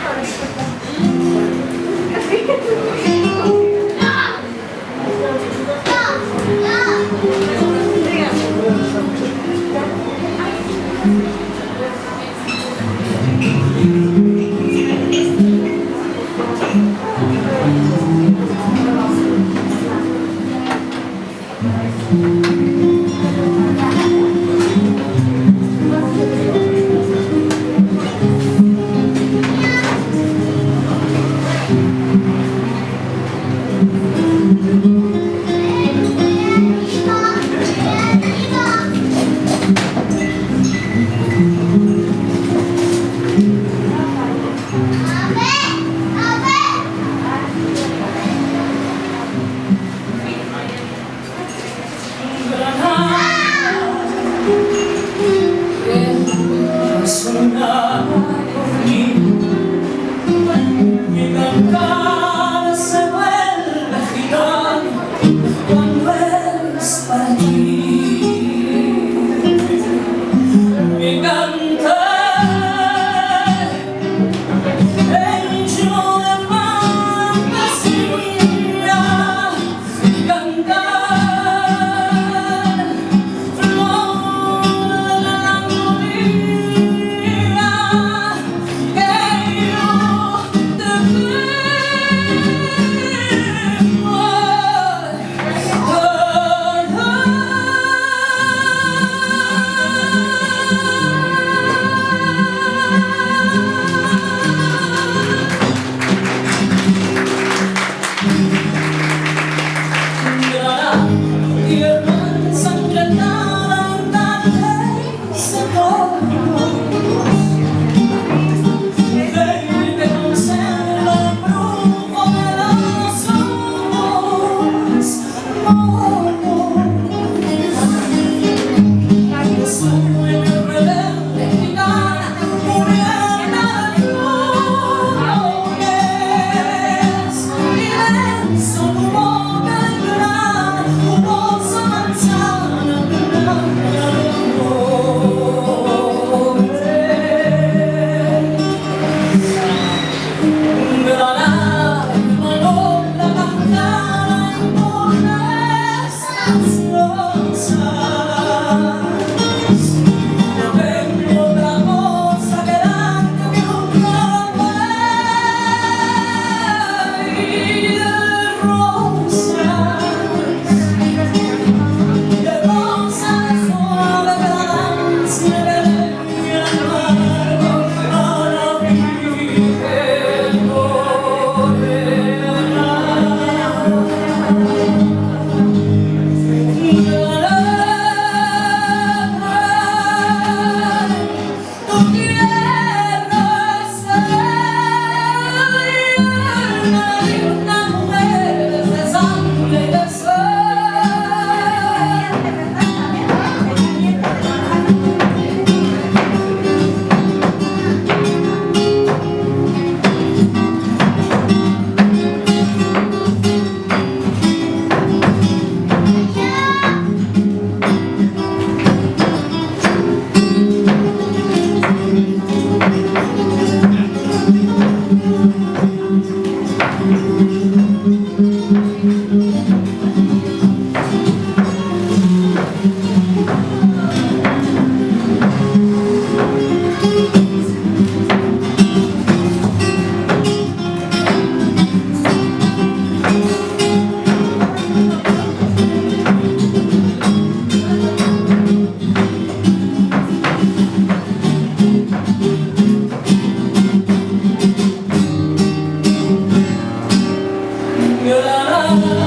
Thank mm -hmm. you. love.